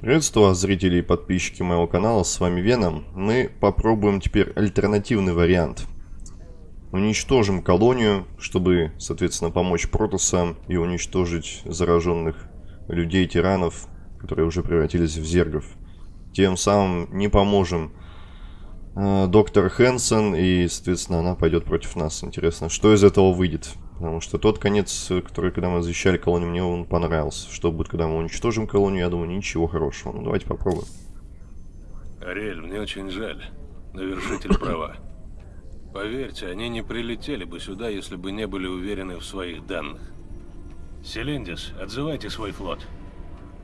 Приветствую вас, зрители и подписчики моего канала, с вами Веном. Мы попробуем теперь альтернативный вариант. Уничтожим колонию, чтобы, соответственно, помочь Протосам и уничтожить зараженных людей, тиранов, которые уже превратились в зергов. Тем самым не поможем э, доктор Хэнсон, и, соответственно, она пойдет против нас. Интересно, что из этого выйдет? Потому что тот конец, который, когда мы защищали колонию, мне он понравился. Что будет, когда мы уничтожим колонию, я думаю, ничего хорошего. Ну, давайте попробуем. Ариэль, мне очень жаль. Но вершитель права. Поверьте, они не прилетели бы сюда, если бы не были уверены в своих данных. Селиндис, отзывайте свой флот.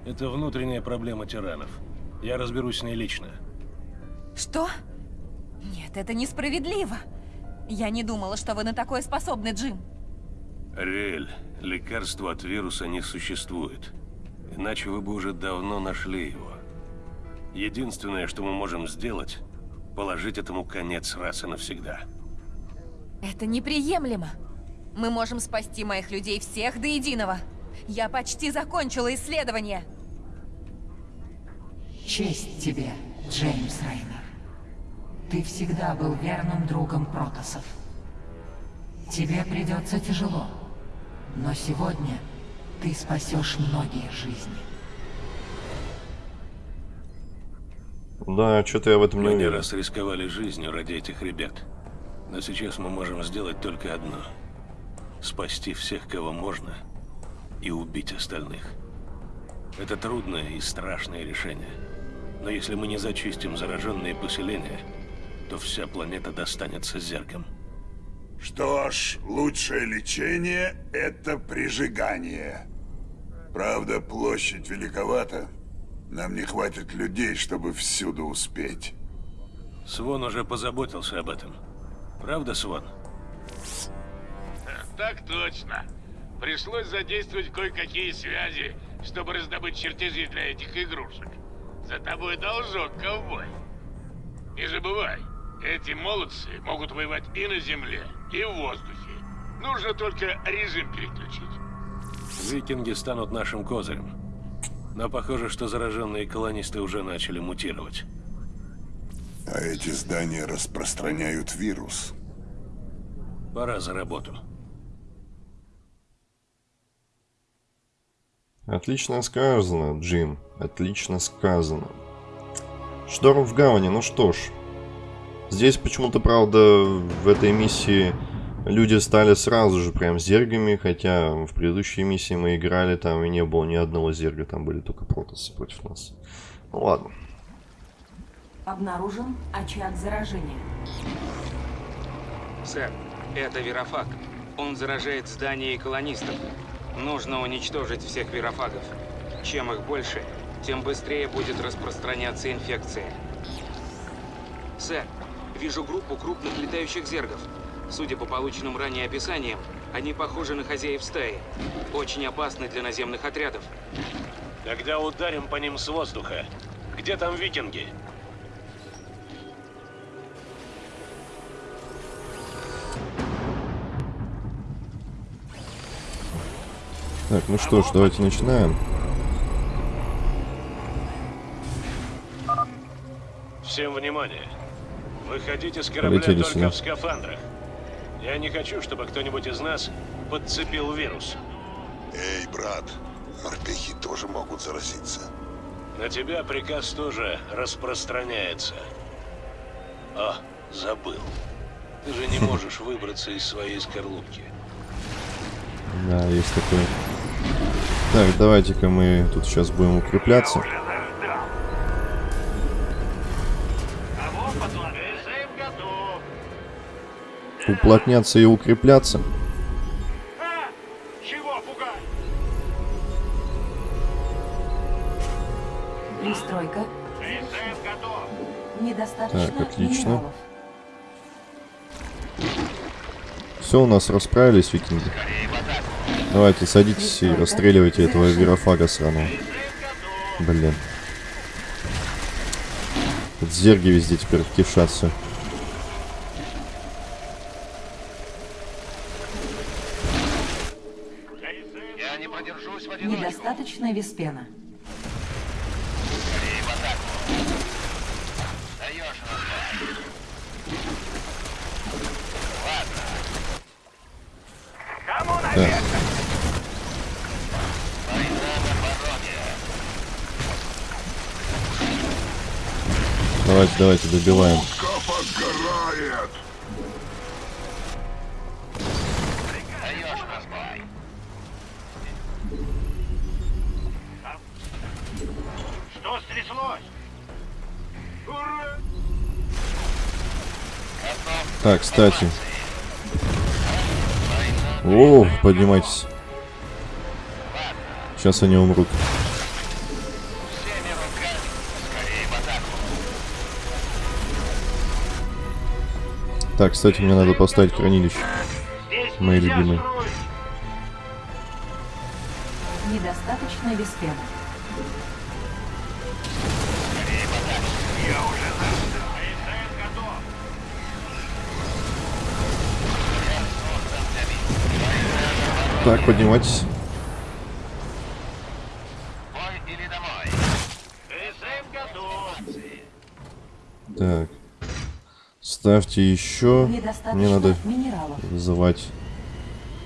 Это внутренняя проблема тиранов. Я разберусь с ней лично. Что? Нет, это несправедливо. Я не думала, что вы на такое способны, Джим. Ариэль, лекарства от вируса не существует. Иначе вы бы уже давно нашли его. Единственное, что мы можем сделать, положить этому конец раз и навсегда. Это неприемлемо. Мы можем спасти моих людей всех до единого. Я почти закончила исследование. Честь тебе, Джеймс Рейнер. Ты всегда был верным другом Протосов. Тебе придется тяжело. Но сегодня ты спасешь многие жизни. Да, что-то я в этом не Мы не раз рисковали жизнью ради этих ребят. Но сейчас мы можем сделать только одно. Спасти всех, кого можно, и убить остальных. Это трудное и страшное решение. Но если мы не зачистим зараженные поселения, то вся планета достанется зерком. Что ж, лучшее лечение – это прижигание. Правда, площадь великовата. Нам не хватит людей, чтобы всюду успеть. Свон уже позаботился об этом. Правда, Свон? Так точно. Пришлось задействовать кое-какие связи, чтобы раздобыть чертежи для этих игрушек. За тобой должок, ковбой. Не забывай, эти молодцы могут воевать и на земле, и в воздухе. Нужно только режим переключить. Викинги станут нашим козырем. Но похоже, что зараженные колонисты уже начали мутировать. А эти здания распространяют вирус. Пора за работу. Отлично сказано, Джим. Отлично сказано. Шторм в гавани, ну что ж. Здесь почему-то, правда, в этой миссии люди стали сразу же прям зергами, хотя в предыдущей миссии мы играли, там и не было ни одного зерга, там были только протасы против нас. Ну ладно. Обнаружен очаг заражения. Сэр, это Верофаг. Он заражает здания и колонистов. Нужно уничтожить всех верофагов. Чем их больше, тем быстрее будет распространяться инфекция. Сэр, вижу группу крупных летающих зергов. Судя по полученным ранее описаниям, они похожи на хозяев стаи. Очень опасны для наземных отрядов. Тогда ударим по ним с воздуха. Где там викинги? Так, ну что ж, давайте начинаем. Всем внимание. Выходите с корабля Полетели только сюда. в скафандрах. Я не хочу, чтобы кто-нибудь из нас подцепил вирус. Эй, брат, морпехи тоже могут заразиться. На тебя приказ тоже распространяется. О, забыл. Ты же не можешь выбраться из своей скорлупки. Да, есть такой. Так, давайте-ка мы тут сейчас будем укрепляться. Уплотняться и укрепляться. Пристройка. Недостаточно Так, отлично. минералов. Все, у нас расправились, викинги. Давайте, садитесь и расстреливайте этого верофага сраного. Блин. Зерги везде теперь кишатся. Отличная Веспена. Давайте, давайте, добиваем. Так, кстати. О, поднимайтесь. Сейчас они умрут. Так, кстати, мне надо поставить хранилище. Мои любимые. Недостаточно веспена. Я уже Так, поднимайтесь. Так. Ставьте еще. Мне надо минералов. вызывать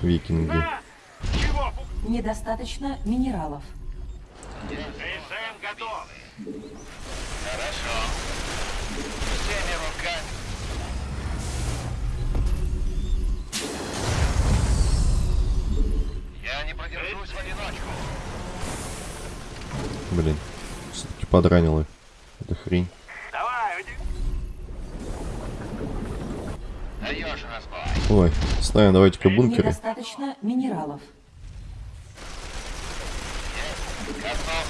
викинги. Недостаточно минералов. АСМ готов. Подранило. Это хрень. Давай, уйди. Даешь разбой. Ой, ставим давайте-ка бункеры. Недостаточно минералов. Готов.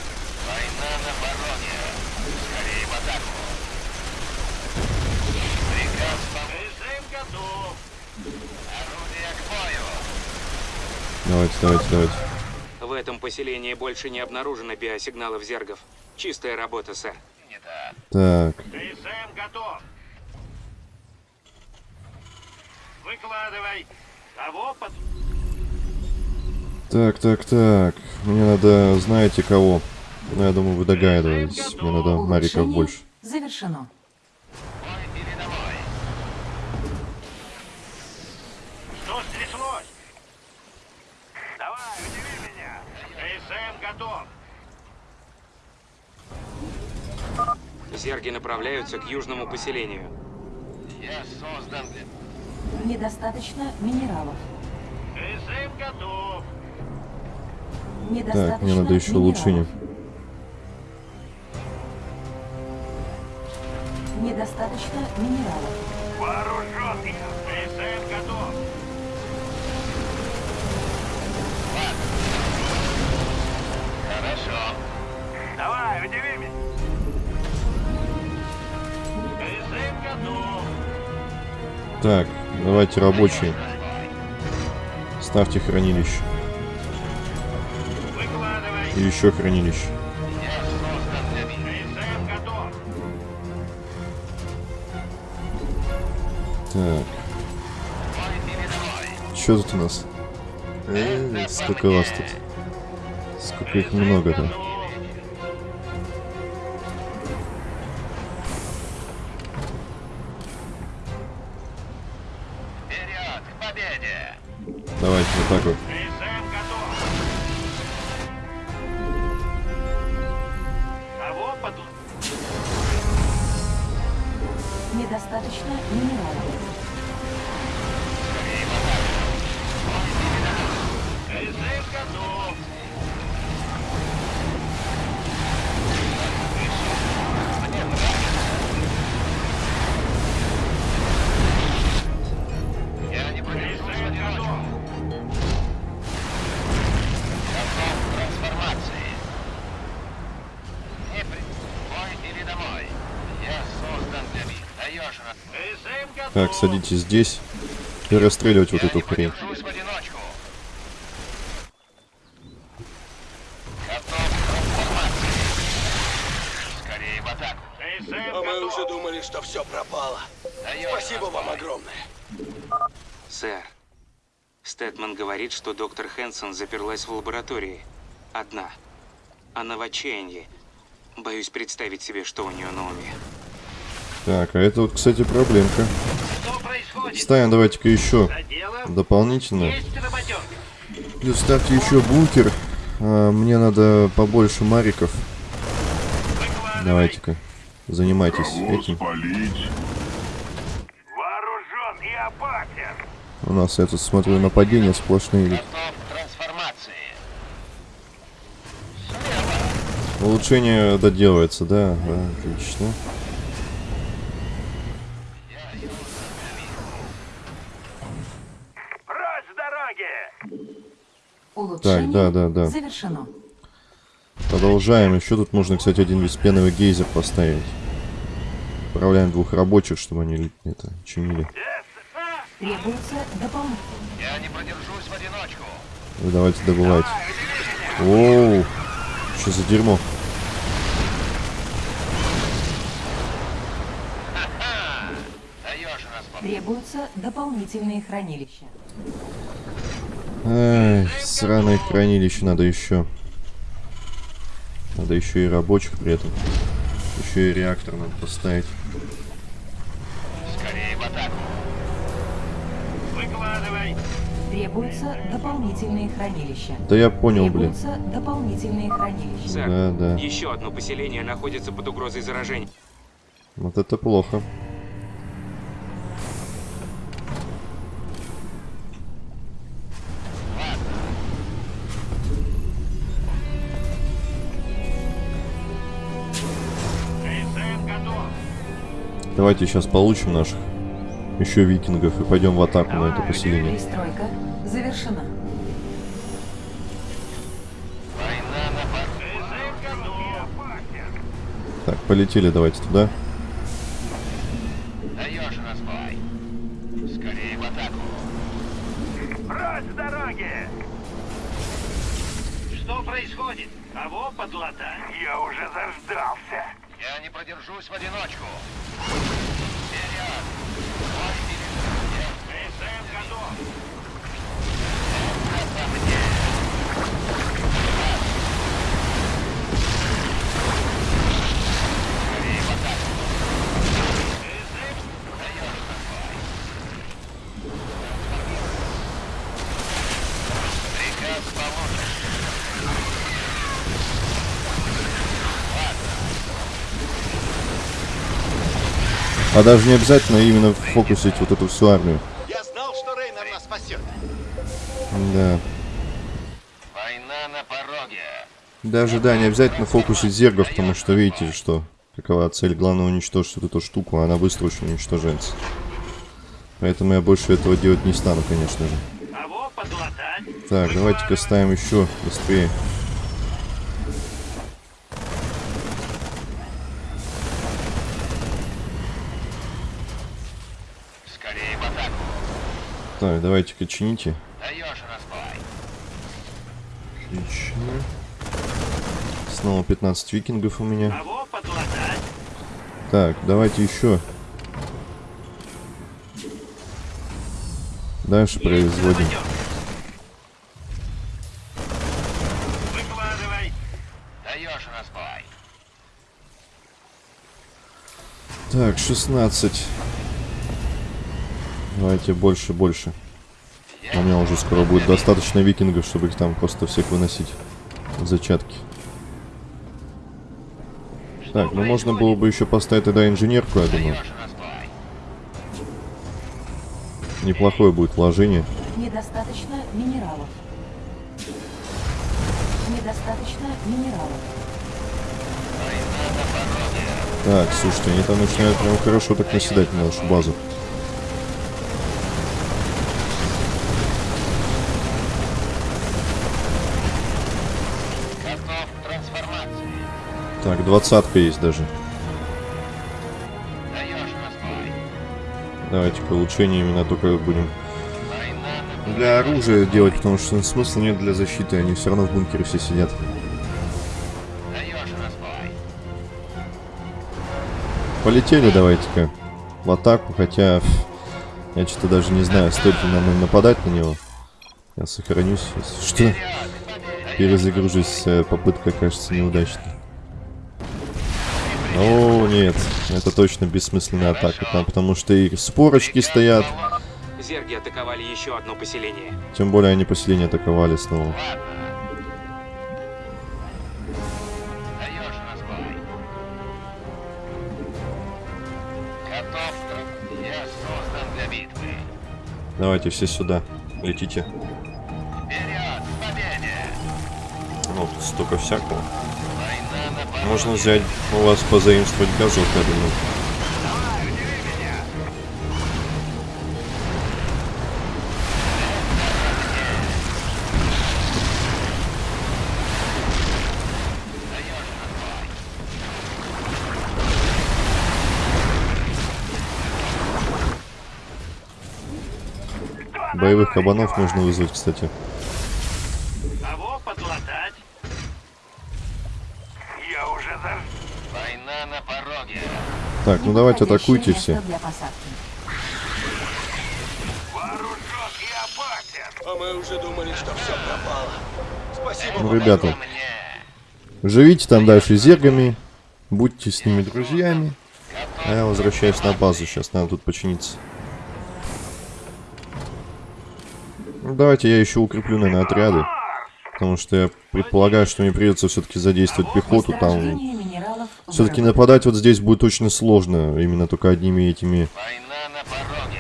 Война на бароне. Скорее в атаку. Приказ по... АСМ готов. Орудие к бою. Давайте, давайте, давайте. В этом поселении больше не обнаружено биосигналов зергов. Чистая работа, сэр. Так, АСМ готов. Выкладывай. Кого под... так, так, так. Мне надо, знаете кого? Ну, я думаю, вы догадываетесь. Мне надо мариков больше. Завершено. Бой или домой? Что стряслось? Давай, удиви меня. АСМ готов. Зерги направляются к южному поселению. Я создан для... Недостаточно минералов. АСМ готов. Недостаточно Так, мне надо еще минералов. улучшение. Недостаточно минералов. Вооружен я. АСМ готов. Хорошо. Давай, удиви меня. Так, давайте рабочие. Ставьте хранилище. И еще хранилище. Так, что тут у нас? Э, сколько вас тут? Сколько их много-то? Так, садитесь здесь и расстреливать вот эту хрень. А мы уже думали, что все пропало. Спасибо вам огромное. Сэр, Стэтман говорит, что доктор Хэнсон заперлась в лаборатории. Одна. Она в отчаянии. Боюсь представить себе, что у нее на уме. Так, а это вот, кстати, проблемка. Что происходит? Ставим давайте-ка еще делом дополнительно. Плюс ставьте еще бункер. А, мне надо побольше мариков. Давайте-ка. занимайтесь этим. Спалить. У нас, я тут смотрю, нападения сплошные идут. Улучшение доделывается, да, да, отлично. Улучшение да, да, да. завершено. Продолжаем. Еще тут можно, кстати, один беспеновый гейзер поставить. Отправляем двух рабочих, чтобы они это чинили. Требуется дополнительное. Я не продержусь в одиночку. Вы давайте добывайте. Оу, что за дерьмо? Требуются дополнительные хранилища. Ай, сраное хранилище надо еще. Надо еще и рабочих при этом. Еще и реактор надо поставить. Скорее в атаку. Выкладывай. Требуются дополнительные хранилища. Да я понял, блин. Требуются дополнительные хранилища. Сэр, Да, да. еще одно поселение находится под угрозой заражения. Вот это плохо. Давайте сейчас получим наших еще викингов и пойдем в атаку на это поселение. Завершена. Так, полетели давайте туда. Даешь разбой. Скорее в атаку. Прочь с дороги! Что происходит? Кого подлатать? Я уже заждался. Я не продержусь в одиночку. Вперед! КСМ готов. Даешь разбой. Приказ получен. А даже не обязательно именно фокусить вот эту всю армию. Я знал, что Рейнер нас спасет. Да. Война на пороге. Даже, да, не обязательно фокусить зергов, потому что видите, что какова цель. Главное уничтожить вот эту штуку, а она быстро очень уничтожается. Поэтому я больше этого делать не стану, конечно же. Так, давайте-ка ставим еще быстрее. Скорее в атаку. Так, давайте-ка чините. Отлично. Снова 15 викингов у меня. Так, давайте еще. Дальше производим. Так, 16. Давайте больше, больше. У меня уже скоро будет достаточно викингов, чтобы их там просто всех выносить зачатки. Так, ну можно было бы еще поставить тогда инженерку, я думаю. Неплохое будет вложение. Недостаточно минералов. Недостаточно минералов. Так, слушайте, они там начинают прям хорошо так наседать на нашу базу. Готов к трансформации. Так, двадцатка есть даже. Давайте-ка улучшение именно только будем для оружия делать, потому что смысла нет для защиты, они все равно в бункере все сидят. Полетели давайте-ка в атаку, хотя я что-то даже не знаю, стоит ли нам нападать на него. Я сохранюсь, что. Перезагружусь, э, попытка кажется неудачной. О, нет, это точно бессмысленная атака, там, потому что и спорочки стоят, Зерги атаковали еще одно поселение. тем более они поселение атаковали снова. Даешь разбой. Готов. Я создан для битвы. Давайте все сюда. Летите. Вперед! Ну, тут столько всякого. Можно взять у вас позаимствовать газок, я думаю. Боевых кабанов нужно вызвать, кстати. Кого подлатать? Я уже за... Война на пороге. Так, ну давайте атакуйте все. А мы уже думали, что все пропало. Спасибо. Ну, ребята, живите там дальше зергами, будьте с ними друзьями. А я возвращаюсь на базу, сейчас надо тут починиться. Ну, давайте я еще укреплю, наверное, отряды. Потому что я предполагаю, что мне придется все-таки задействовать пехоту. Там все-таки нападать вот здесь будет очень сложно. Именно только одними этими... Война на пороге.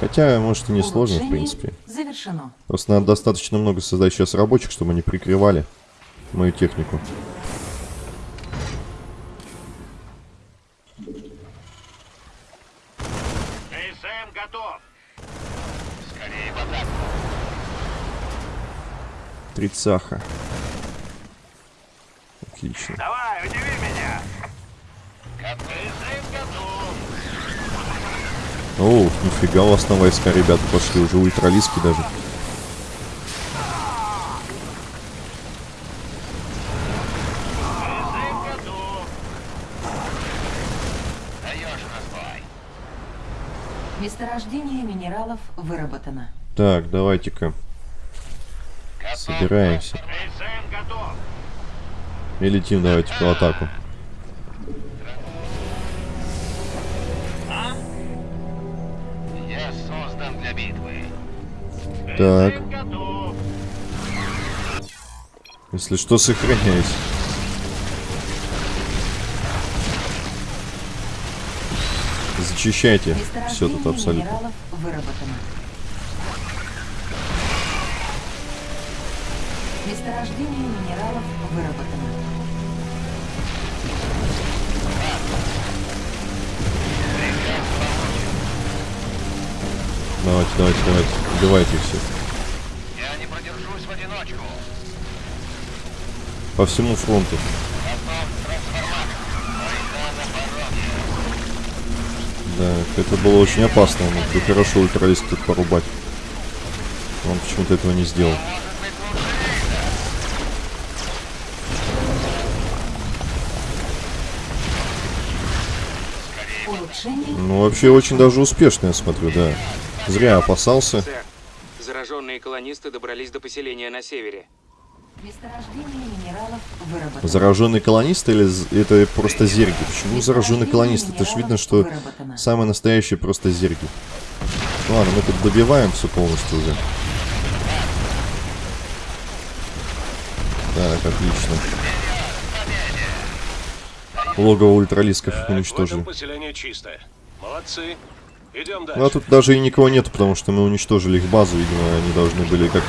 Хотя, может, и не сложно, в принципе. Завершено. Просто надо достаточно много создать сейчас рабочих, чтобы они прикрывали мою технику. КСМ готов. Скорее в атаку. Тридцаха. Отлично. Давай, удиви меня. Готов. КСМ готов. О, нифига у вас на войска, ребята, пошли уже ультралиски даже. Месторождение минералов выработано. Так, давайте-ка собираемся. И летим давайте по атаку. Так, если что, сохраняюсь. Зачищайте все тут абсолютно. Месторождение минералов выработано. Давайте, давайте, давайте. Убивайте их всех. Я не продержусь в одиночку. По всему фронту. Да, это было очень опасно. Он мог бы хорошо ультралист тут порубать. Он почему-то этого не сделал. Ну, вообще, очень даже успешно, я смотрю, да. Зря опасался. Зараженные колонисты добрались до поселения на севере. Месторождение минералов выработано. Зараженный колонист или это просто зерги? Почему зараженный колонист? Это ж видно, что Выработано. самые настоящие просто зерги. Ладно, мы тут добиваем все полностью уже. Так, отлично. Логово ультралисков Так, уничтожили. чистое. Молодцы. Идем дальше. Ну а тут даже и никого нету, потому что мы уничтожили их базу, видимо, они должны были как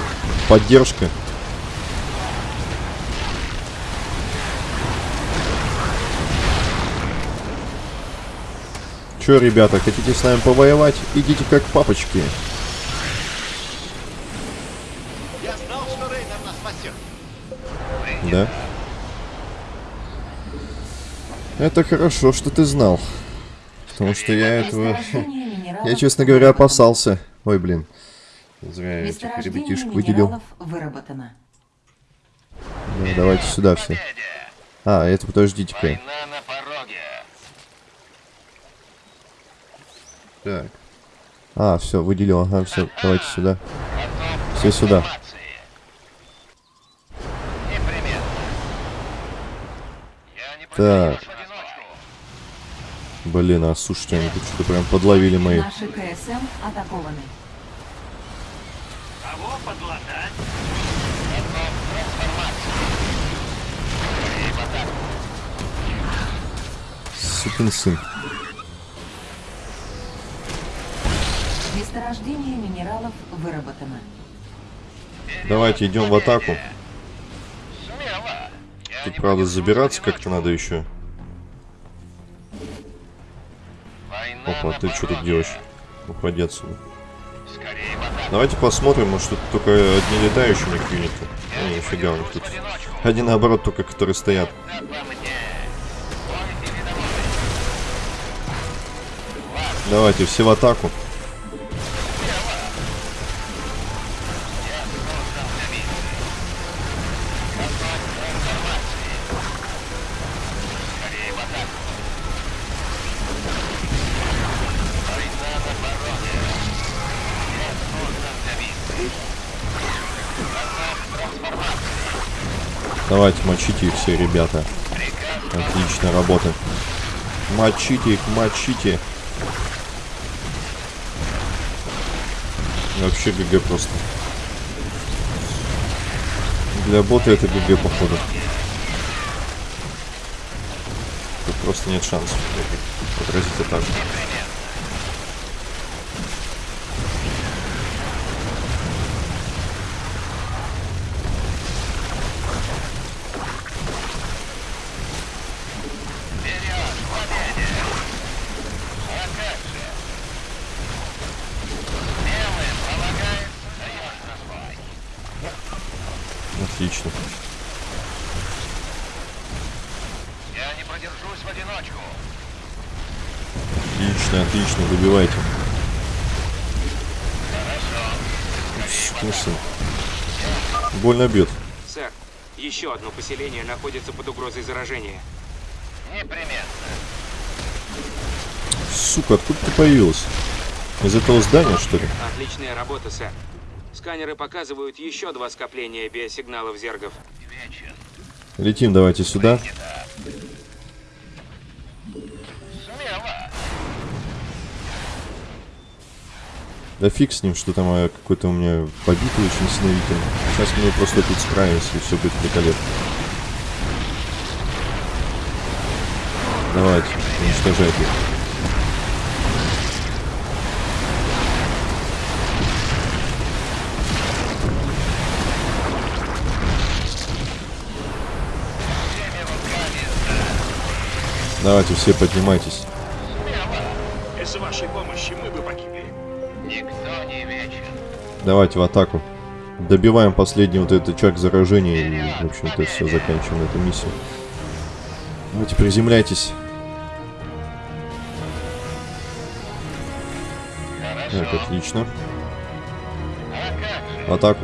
поддержка. Че, ребята, хотите с нами повоевать? Идите как папочки. Я знал, что Рейнер нас спасет. Да? Это хорошо, что ты знал. Потому что я этого... Я, честно говоря, опасался. Ой, блин. Зря я этих ребятишек выделил. выработано. Да, давайте сюда все. А, это подождите-ка. Так. А, все, выделил, ага, все, давайте сюда. Все сюда. Так. Блин, а слушайте, они тут что-то прям подловили мои. Наши КСМ атакованы. Кого подлатать? Сукин сын. Месторождение минералов выработано. Давайте идем в атаку. Тут, правда, забираться как-то надо еще. Опа, ты что тут делаешь? Уходи отсюда. Давайте посмотрим, может тут только одни летающие у них юниты. А, нифига у них тут. Они наоборот только, которые стоят. Давайте, все в атаку. Мочите их все, ребята. Приказ Отличная работа. Мочите их, мочите. Вообще ГГ просто. Для бота это ГГ, походу. Тут просто нет шансов отразить атаку. вперед, владение. А как же? Смелым полагается, даешь разбой. Отлично. Я не продержусь в одиночку. Отлично, отлично, выбивайте. Сукин сын. Больно бьет. Сэр, еще одно поселение находится под угрозой заражения. Непременно. Сука, откуда ты появилась? Из этого здания, что ли? Отличная работа, сэр. Сканеры показывают еще два скопления биосигналов зергов. Летим давайте сюда. Смело. Да фиг с ним, что там а, какой-то у меня побитый очень синовитый. Сейчас мы просто тут справимся, и все будет великолепно. Давайте, уничтожайте их. Давайте все поднимайтесь. Давайте в атаку. Добиваем последний вот этот очаг заражения и, в общем-то, все, заканчиваем эту миссию. Давайте приземляйтесь. Так, отлично. В атаку.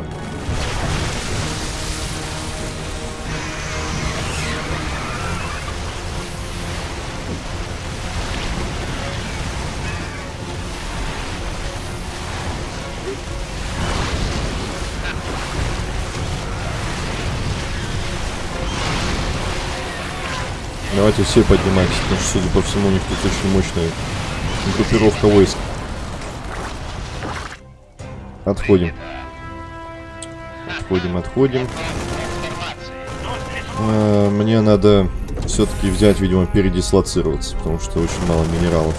Давайте все поднимайтесь, потому что, судя по всему, у них тут очень мощная группировка войск. Отходим. Отходим, отходим. Э, Мне надо все-таки взять, видимо, передислоцироваться, потому что очень мало минералов.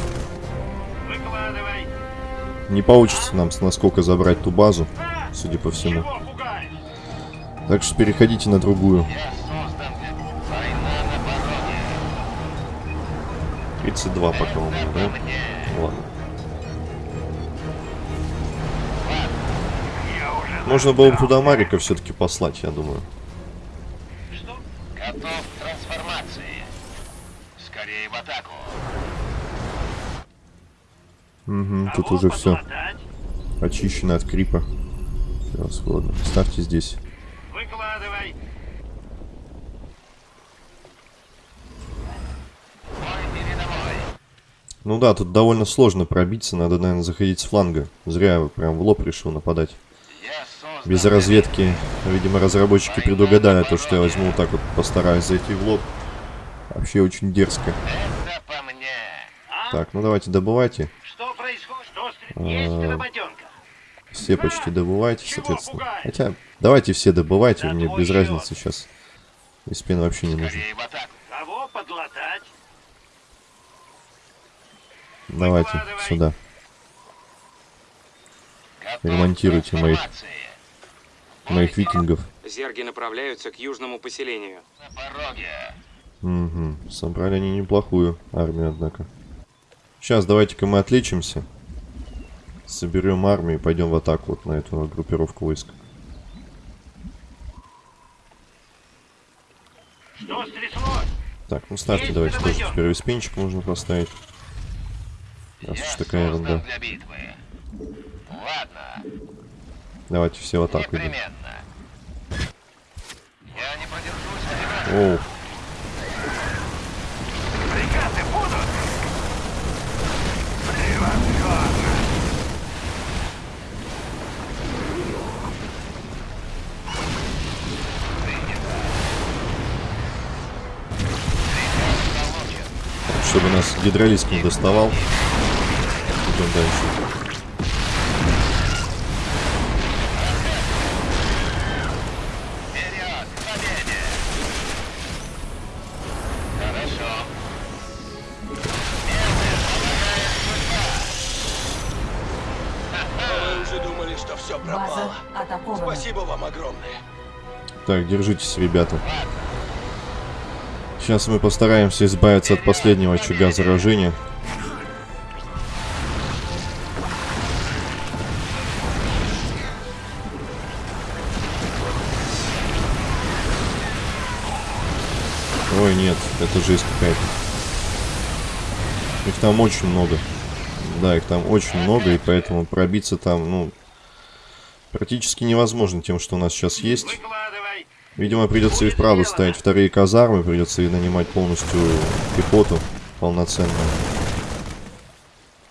Не получится нам с насколько забрать ту базу, судя по всему. Так что переходите на другую. 32 пока у меня, да? Ладно. Можно было бы туда Марика все-таки послать, я думаю. Что? Готов к трансформации. Скорее в атаку. Угу, тут уже все очищено от крипа. Превосходно. Ставьте здесь. Выкладывай. Мой передовой. Ну да, тут довольно сложно пробиться, надо, наверное, заходить с фланга. Зря я прям в лоб решил нападать. Без разведки, видимо, разработчики предугадали то, что я возьму вот так вот, постараюсь зайти в лоб. Вообще очень дерзко. Так, ну давайте добывайте. Что происходит? А. Все почти добывайте, соответственно. Хотя, давайте все добывайте, мне твой без разницы сейчас. И спин вообще не нужен. Кого подлатать? Давайте, сюда. ремонтируйте моих, моих викингов. Зерги направляются к южному поселению. На пороге. Угу. Собрали они неплохую армию, однако. Сейчас давайте-ка мы отличимся. Соберем армию и пойдем в атаку вот на эту группировку войск. Что? Так, ну ставьте давайте тоже теперь виспенчик можно поставить. Раз уж такая ерунда. Ладно, Давайте все в атаку идем. Я не продержусь в одиночку. Оу, Приказы будут? Превосходно! чтобы нас гидролист не доставал. Идем дальше. Вперед, к победе! Хорошо. Мы уже думали, что все База атакована. Спасибо вам огромное. Так, держитесь, ребята. Сейчас мы постараемся избавиться от последнего очага заражения. Их там очень много. Да, их там очень много, и поэтому пробиться там, ну, практически невозможно тем, что у нас сейчас есть. Видимо, придется и вправду ставить вторые казармы, придется и нанимать полностью пехоту полноценную.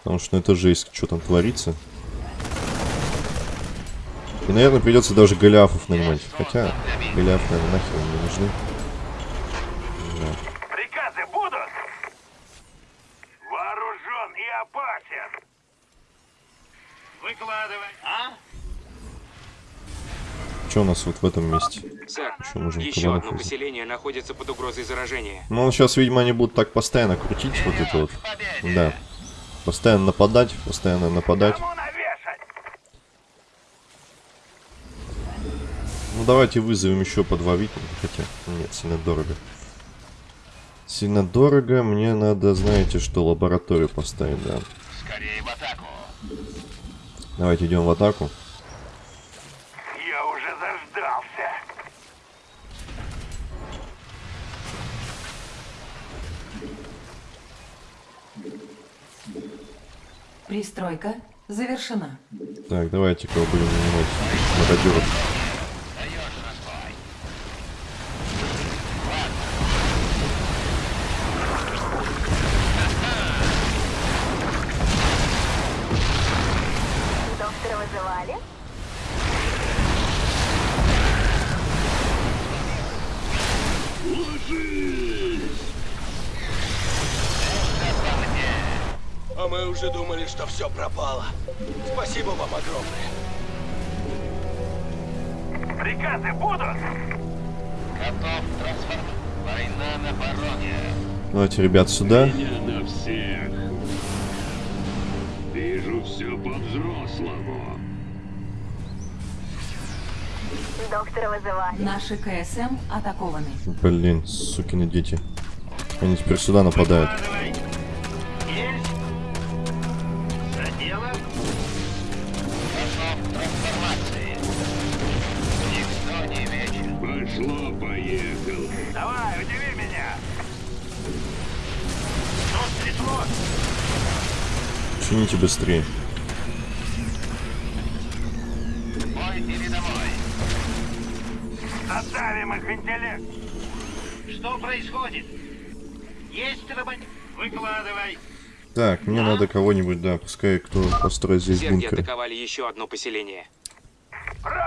Потому что ну, это жесть, что там творится. И, наверное, придется даже голиафов нанимать. Хотя, голиаф, наверное, нахер не нужны. Да. Приказы будут? Вооружен и опасен. Выкладывай. А? Что у нас вот в этом месте? Сэр, Еще можем еще одно взять. поселение находится под угрозой заражения. Ну, сейчас, видимо, они будут так постоянно крутить вот это вот. Да. Постоянно нападать, постоянно нападать. Ну давайте вызовем еще по два викинга, хотя нет, сильно дорого. Сильно дорого, мне надо, знаете что, лабораторию поставить, да. Скорее в атаку. Давайте идем в атаку. Я уже заждался. Пристройка завершена. Так, давайте кого будем нанимать мародеров. Доктора вызывали? А мы уже думали, что все пропало. Спасибо вам огромное. Приказы будут? Готов трансформ... Война на пороге. Давайте, ребят, сюда. на всех. Вижу все по-взрослому. Доктора вызывали. Наши КСМ атакованы. Блин, сукины дети. Они теперь сюда нападают. Выкладывай. Чините быстрее. Бой или домой? Оставим их интеллект. Что происходит? Есть работ... Выкладывай. Так, мне надо кого-нибудь, да, пускай кто построит здесь бункер. атаковали еще одно поселение.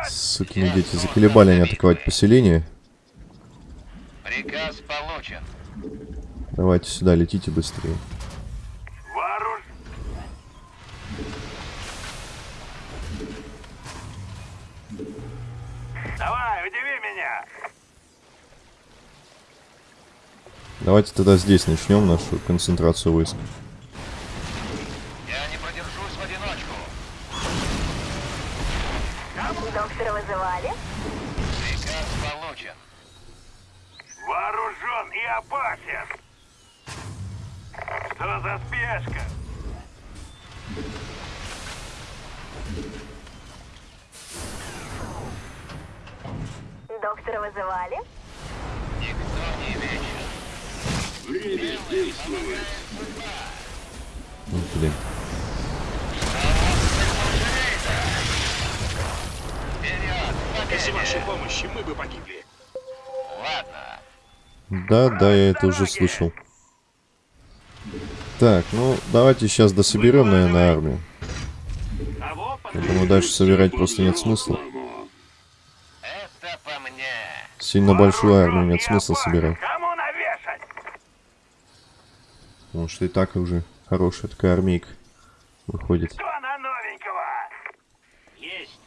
Сукины дети, заколебали они атаковать поселение. Приказ получен. Давайте сюда, летите быстрее. Давайте тогда здесь начнем нашу концентрацию войск. Я не продержусь в одиночку. вызывали? Приказ получен. Вооружен и опасен. Что за спешка? Доктора вызывали? Никто не вечен. Время действовать. Ну, блин. Без вашей помощи мы бы погибли. Ладно. Да, да, я это уже слышал. Так, ну, давайте сейчас дособерем, наверное, армию. Я думаю, дальше собирать просто нет смысла. Это по мне. Сильно большую армию нет смысла собирать. Кому навешать? Потому что и так уже хорошая такая армейка выходит. Кто на новенького? Есть.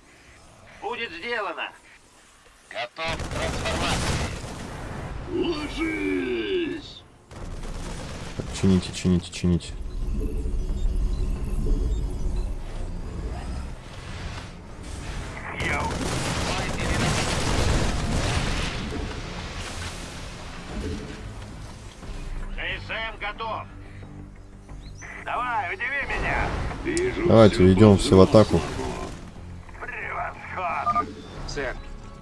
Будет сделано. Готов к трансформации. Ложись! Так, чините, чините, чините. Готов. Давай, удиви меня. Вижу Давайте, идем все в атаку. Превосходно. Сэр,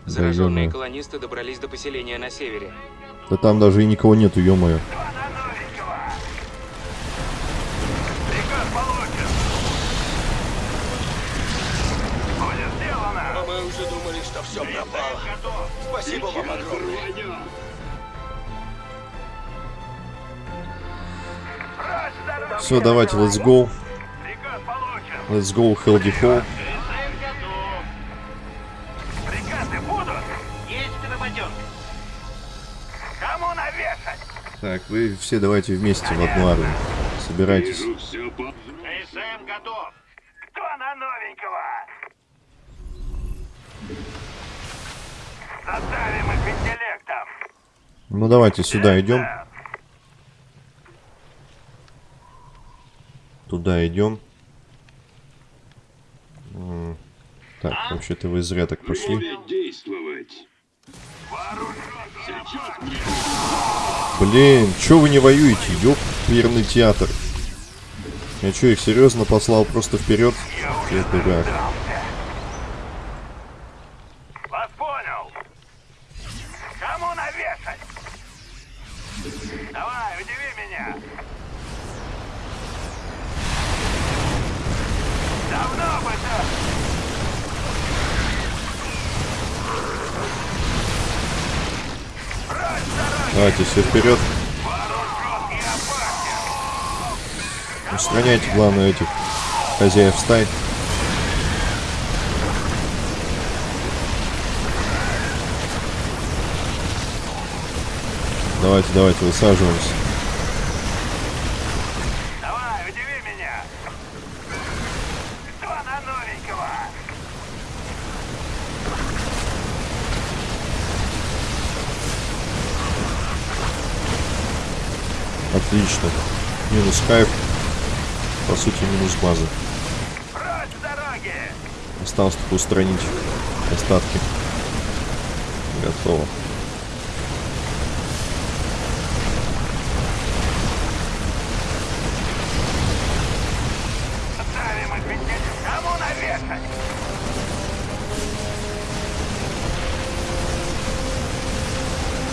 Да, зараженные колонисты добрались до поселения на севере. Да там даже и никого нету, ё-моё. Кто на новенького? Приказ получен. Будет сделано. Мы уже думали, что все пропало. Спасибо вам огромное. Все, давайте, let's go. Let's go. Кому навешать? Так, вы все давайте вместе в одну армию. Собирайтесь. КСМ готов. Кто на новенького? Задавим их интеллектом. Ну давайте сюда идем. Туда идем. Так, вообще-то вы зря так пошли. Блин, чё вы не воюете? Ёперный театр. Я чё, их серьезно послал просто вперед? Я дурак. Давайте все вперед. Устраняйте, главное, этих хозяев стай. Давайте, давайте, высаживаемся. Давай, удиви меня. Кто на новенького? Отлично. Минус хайп. По сути, минус базы. Осталось только устранить остатки. Готово.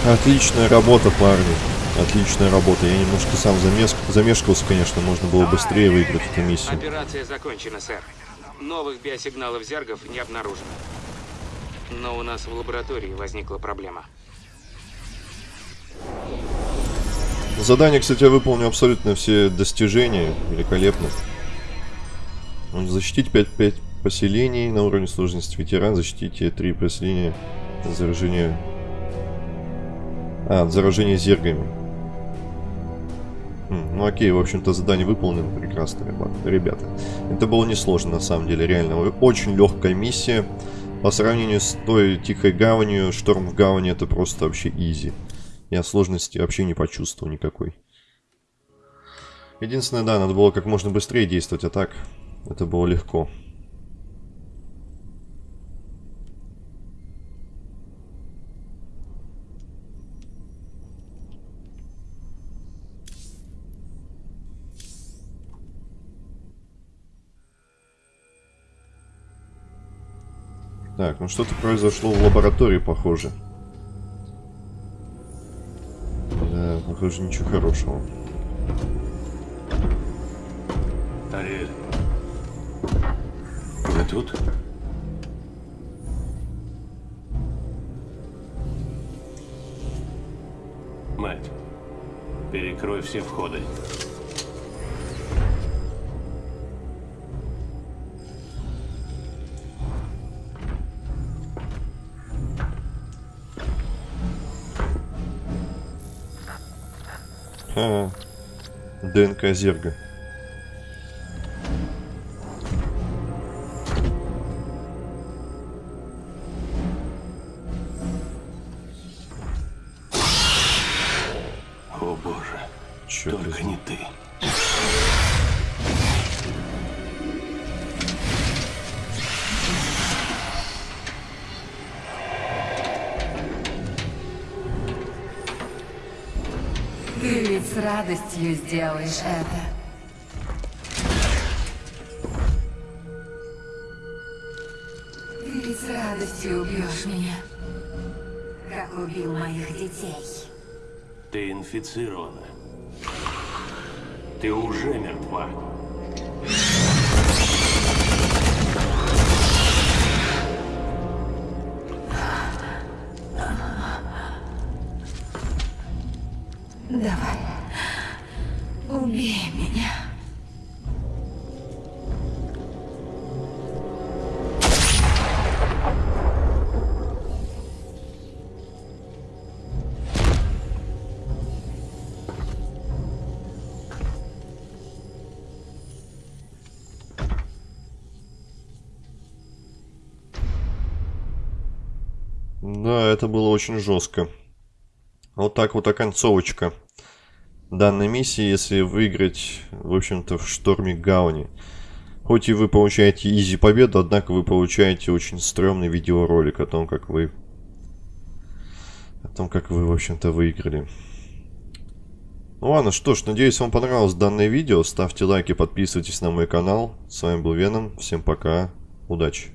Отличная работа, парни. Отличная работа. Я немножко сам замес... замешкался, конечно. Можно было быстрее выиграть эту миссию. Операция закончена, сэр. Новых биосигналов зергов не обнаружено. Но у нас в лаборатории возникла проблема. Задание, кстати, я выполнил абсолютно все достижения. Великолепно. Защитить 5-5 поселений на уровне сложности ветеран. Защитите 3 поселения от заражения... А, от заражения зергами. Ну окей, в общем-то задание выполнено прекрасно, ребят- ребята. Это было несложно на самом деле, реально. Очень легкая миссия. По сравнению с той тихой гаванью, шторм в гавани это просто вообще изи. Я сложности вообще не почувствовал никакой. Единственное, да, надо было как можно быстрее действовать, а так это было легко. Так, ну что-то произошло в лаборатории, похоже. Да, похоже, ничего хорошего. Ариэль. Вы тут? Мать, перекрой все входы. ДНК Зерга. Сделаешь это. Ты с радостью убьешь меня. Как убил моих детей. Ты инфицирована. Ты уже мертва. Это было очень жестко. Вот так вот оконцовочка данной миссии, если выиграть, в общем-то, в шторме Гауни. Хоть и вы получаете изи победу, однако вы получаете очень стрёмный видеоролик о том, как вы... О том, как вы, в общем-то, выиграли. Ну ладно, что ж, надеюсь, вам понравилось данное видео. Ставьте лайки, подписывайтесь на мой канал. С вами был Веном. Всем пока. Удачи.